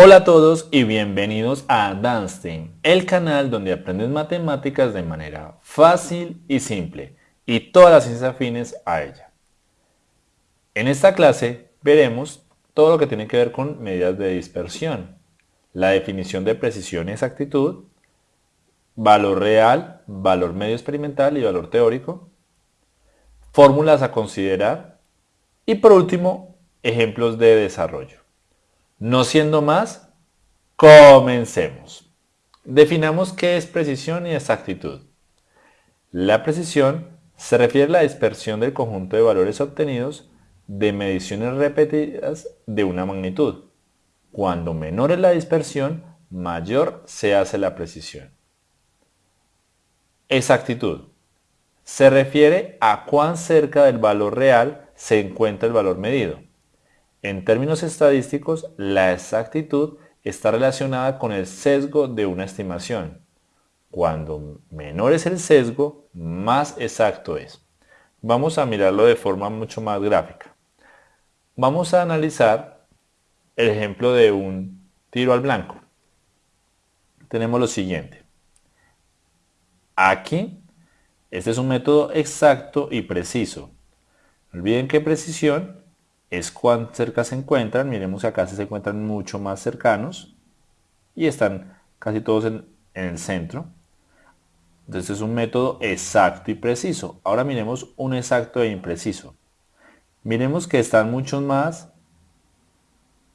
Hola a todos y bienvenidos a Danstein, el canal donde aprendes matemáticas de manera fácil y simple y todas las ciencias afines a ella. En esta clase veremos todo lo que tiene que ver con medidas de dispersión, la definición de precisión y exactitud, valor real, valor medio experimental y valor teórico, fórmulas a considerar y por último ejemplos de desarrollo. No siendo más, comencemos. Definamos qué es precisión y exactitud. La precisión se refiere a la dispersión del conjunto de valores obtenidos de mediciones repetidas de una magnitud. Cuando menor es la dispersión, mayor se hace la precisión. Exactitud. Se refiere a cuán cerca del valor real se encuentra el valor medido. En términos estadísticos, la exactitud está relacionada con el sesgo de una estimación. Cuando menor es el sesgo, más exacto es. Vamos a mirarlo de forma mucho más gráfica. Vamos a analizar el ejemplo de un tiro al blanco. Tenemos lo siguiente. Aquí, este es un método exacto y preciso. No olviden que precisión es cuán cerca se encuentran. Miremos acá se encuentran mucho más cercanos y están casi todos en, el centro. Entonces es un método exacto y preciso. Ahora miremos un exacto e impreciso. Miremos que están muchos más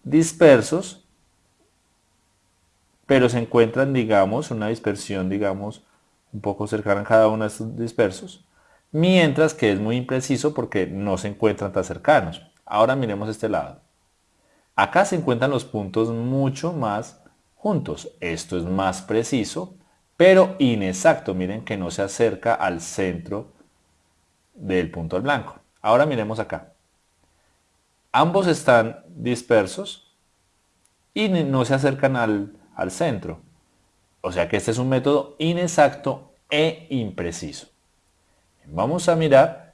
dispersos, pero se encuentran, digamos, una dispersión, digamos, un poco cercana a cada uno de estos dispersos, mientras que es muy impreciso porque no se encuentran tan cercanos. Ahora miremos este lado. Acá se encuentran los puntos mucho más juntos. Esto es más preciso, pero inexacto. Miren que no se acerca al centro del punto al blanco. Ahora miremos acá. Ambos están dispersos y no se acercan al, al centro. O sea que este es un método inexacto e impreciso. Vamos a mirar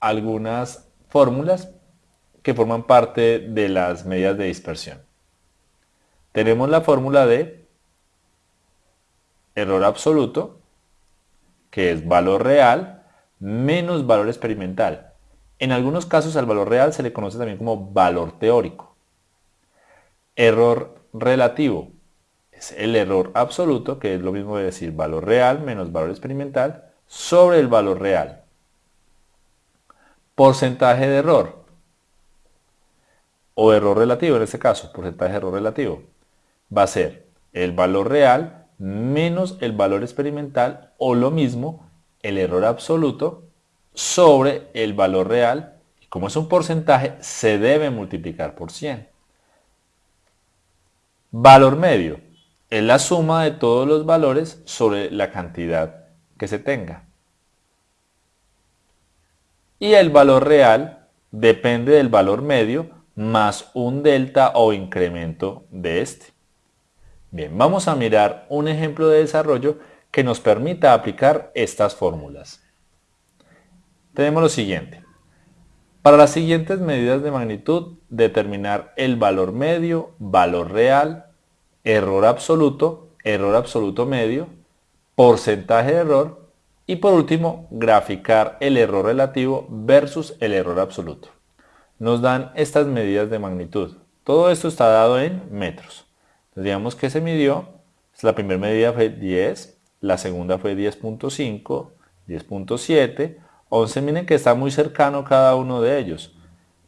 algunas fórmulas que forman parte de las medidas de dispersión. Tenemos la fórmula de error absoluto, que es valor real menos valor experimental. En algunos casos al valor real se le conoce también como valor teórico. Error relativo es el error absoluto, que es lo mismo de decir valor real menos valor experimental, sobre el valor real porcentaje de error o error relativo en este caso, porcentaje de error relativo, va a ser el valor real menos el valor experimental o lo mismo el error absoluto sobre el valor real como es un porcentaje se debe multiplicar por 100. Valor medio es la suma de todos los valores sobre la cantidad que se tenga y el valor real depende del valor medio más un delta o incremento de este. Bien, vamos a mirar un ejemplo de desarrollo que nos permita aplicar estas fórmulas. Tenemos lo siguiente. Para las siguientes medidas de magnitud, determinar el valor medio, valor real, error absoluto, error absoluto medio, porcentaje de error y por último, graficar el error relativo versus el error absoluto. Nos dan estas medidas de magnitud. Todo esto está dado en metros. Entonces, digamos que se midió, la primera medida fue 10, la segunda fue 10.5, 10.7, 11, miren que está muy cercano cada uno de ellos.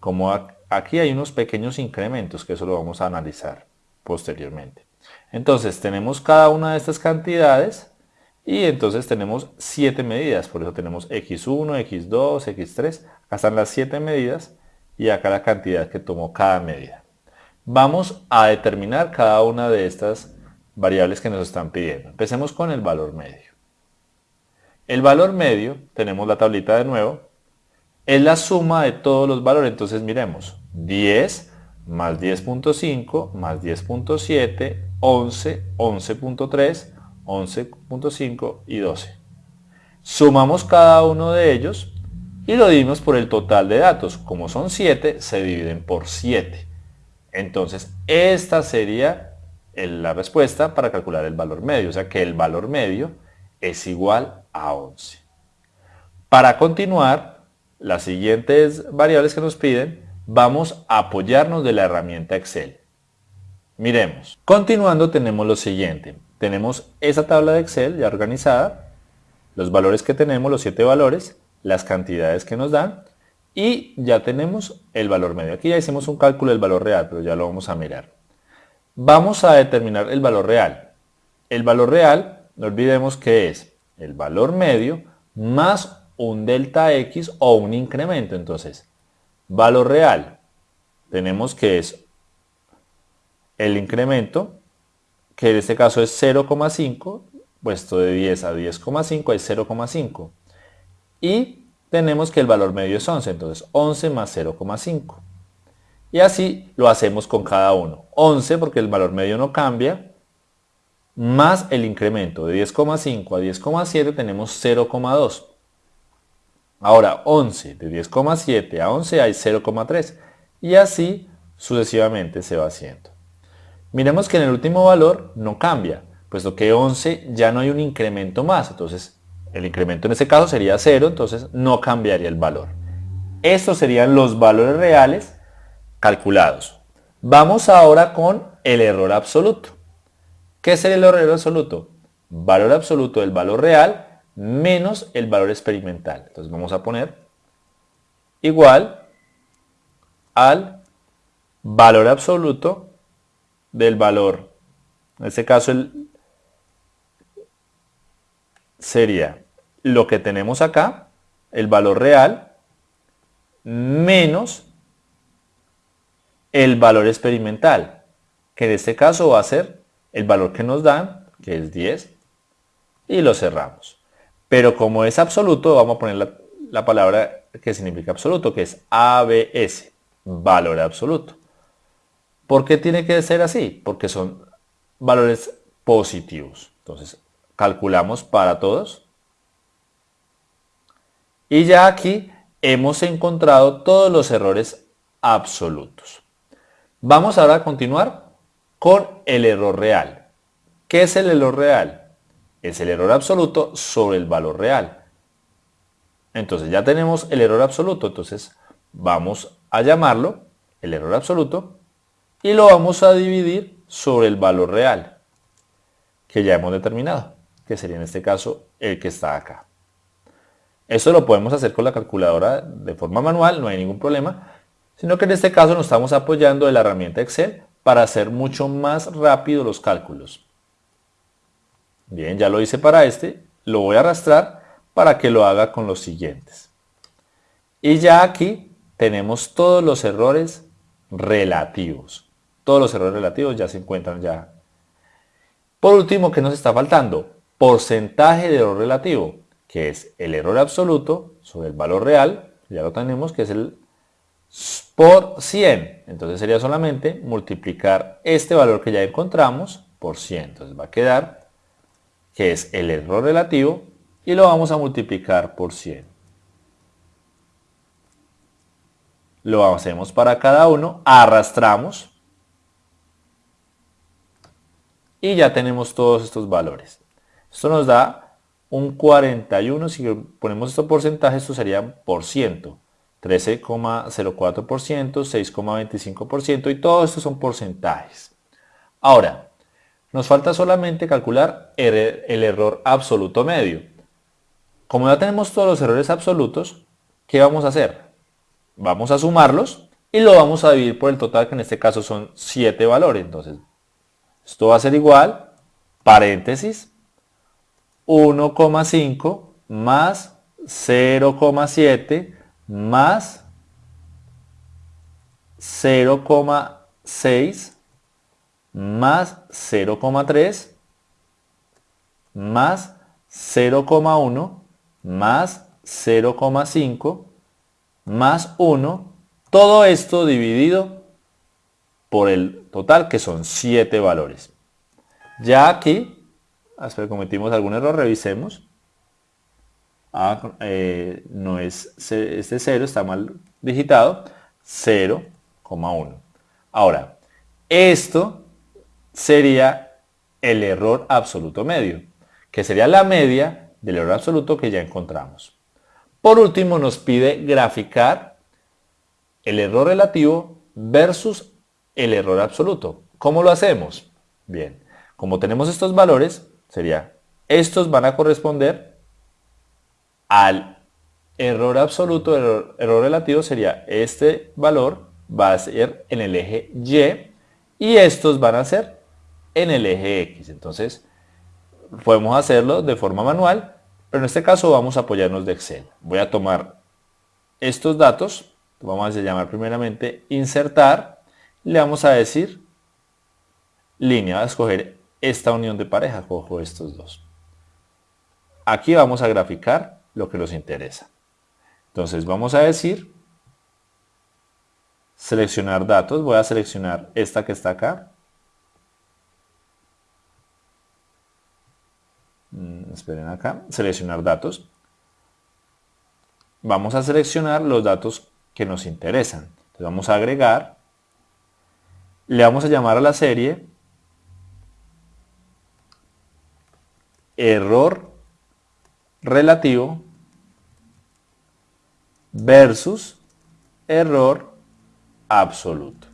Como aquí hay unos pequeños incrementos, que eso lo vamos a analizar posteriormente. Entonces tenemos cada una de estas cantidades y entonces tenemos 7 medidas, por eso tenemos x1, x2, x3. Acá están las 7 medidas y acá la cantidad que tomó cada medida. Vamos a determinar cada una de estas variables que nos están pidiendo. Empecemos con el valor medio. El valor medio, tenemos la tablita de nuevo, es la suma de todos los valores. Entonces miremos, 10 más 10.5 más 10.7, 11, 11.3, 11.5 y 12. Sumamos cada uno de ellos y lo dividimos por el total de datos. Como son 7, se dividen por 7. Entonces, esta sería la respuesta para calcular el valor medio. O sea que el valor medio es igual a 11. Para continuar, las siguientes variables que nos piden, vamos a apoyarnos de la herramienta Excel. Miremos. Continuando tenemos lo siguiente. Tenemos esa tabla de Excel ya organizada, los valores que tenemos, los siete valores, las cantidades que nos dan y ya tenemos el valor medio. Aquí ya hicimos un cálculo del valor real, pero ya lo vamos a mirar. Vamos a determinar el valor real. El valor real, no olvidemos que es el valor medio más un delta X o un incremento. Entonces, valor real, tenemos que es el incremento, que en este caso es 0,5, puesto de 10 a 10,5 es 0,5. Y tenemos que el valor medio es 11, entonces 11 más 0,5. Y así lo hacemos con cada uno. 11 porque el valor medio no cambia, más el incremento de 10,5 a 10,7 tenemos 0,2. Ahora 11 de 10,7 a 11 hay 0,3 y así sucesivamente se va haciendo. Miremos que en el último valor no cambia, puesto que 11 ya no hay un incremento más, entonces el incremento en este caso sería 0, entonces no cambiaría el valor. Estos serían los valores reales calculados. Vamos ahora con el error absoluto. ¿Qué es el error absoluto? Valor absoluto del valor real menos el valor experimental. Entonces vamos a poner igual al valor absoluto del valor. En este caso sería lo que tenemos acá, el valor real, menos el valor experimental, que en este caso va a ser el valor que nos dan, que es 10, y lo cerramos. Pero como es absoluto, vamos a poner la palabra que significa absoluto, que es ABS, valor absoluto. ¿Por qué tiene que ser así? Porque son valores positivos. Entonces, calculamos para todos. Y ya aquí hemos encontrado todos los errores absolutos. Vamos ahora a continuar con el error real. ¿Qué es el error real? Es el error absoluto sobre el valor real. Entonces ya tenemos el error absoluto, entonces vamos a llamarlo el error absoluto y lo vamos a dividir sobre el valor real que ya hemos determinado que sería en este caso el que está acá. Esto lo podemos hacer con la calculadora de forma manual, no hay ningún problema, sino que en este caso nos estamos apoyando de la herramienta Excel para hacer mucho más rápido los cálculos. Bien, ya lo hice para este, lo voy a arrastrar para que lo haga con los siguientes. Y ya aquí tenemos todos los errores relativos. Todos los errores relativos ya se encuentran ya. Por último, ¿qué nos está faltando? porcentaje de error relativo, que es el error absoluto sobre el valor real, ya lo tenemos, que es el por 100. Entonces sería solamente multiplicar este valor que ya encontramos por 100. Entonces va a quedar que es el error relativo y lo vamos a multiplicar por 100. Lo hacemos para cada uno, arrastramos y ya tenemos todos estos valores. Esto nos da un 41, si ponemos estos porcentajes, esto sería por ciento. 13,04%, 6,25% y todo esto son porcentajes. Ahora, nos falta solamente calcular el, el, error absoluto medio. Como ya tenemos todos los errores absolutos, ¿qué vamos a hacer? Vamos a sumarlos y lo vamos a dividir por el total, que en este caso son 7 valores. Entonces, esto va a ser igual, paréntesis, 1,5 más 0,7 más 0,6 más 0,3 más 0,1 más 0,5 más 1, todo esto dividido por el total que son 7 valores. Ya aquí hasta que cometimos algún error, revisemos. Eh, no es este 0, está mal digitado. 0,1. Ahora, Esto sería el error absoluto medio, que sería la media del error absoluto que ya encontramos. Por último, nos pide graficar el error relativo versus el error absoluto. ¿Cómo lo hacemos? Bien, como tenemos estos valores, sería, estos van a corresponder al error absoluto, error, error relativo sería este valor va a ser en el eje Y y estos van a ser en el eje X. Entonces, podemos hacerlo de forma manual, pero en este caso vamos a apoyarnos de Excel. Voy a tomar estos datos, vamos a llamar primeramente insertar, le vamos a decir línea, voy a escoger esta unión de pareja, cojo estos dos. Aquí vamos a graficar lo que nos interesa. Entonces vamos a decir seleccionar datos, voy a seleccionar esta que está acá. Mm, esperen acá, seleccionar datos. Vamos a seleccionar los datos que nos interesan. Entonces vamos a agregar, le vamos a llamar a la serie error relativo versus error absoluto.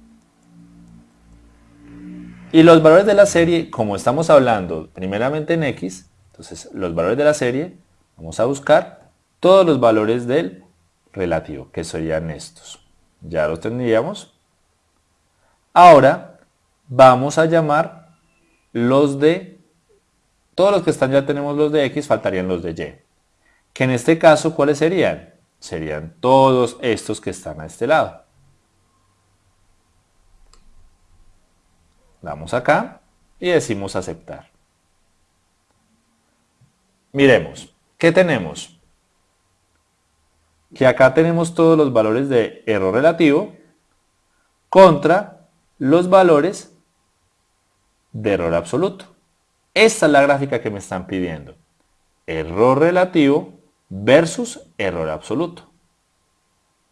Y los valores de la serie, como estamos hablando primeramente en X, entonces los valores de la serie, vamos a buscar todos los valores del relativo, que serían estos. Ya los tendríamos. Ahora vamos a llamar los de, todos los que están ya tenemos los de X, faltarían los de Y. Que en este caso, ¿cuáles serían? Serían todos estos que están a este lado. Damos acá y decimos aceptar. Miremos, ¿qué tenemos? Que acá tenemos todos los valores de error relativo contra los valores de error absoluto. Esta es la gráfica que me están pidiendo. Error relativo versus error absoluto.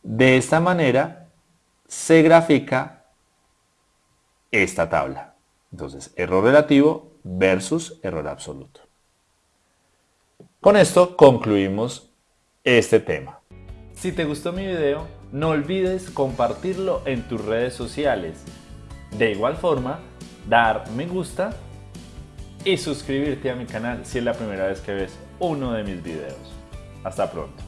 De esta manera se grafica esta tabla. Entonces, error relativo versus error absoluto. Con esto concluimos este tema. Si te gustó mi video, no olvides compartirlo en tus redes sociales. De igual forma, dar me gusta y suscribirte a mi canal si es la primera vez que ves uno de mis videos. Hasta pronto.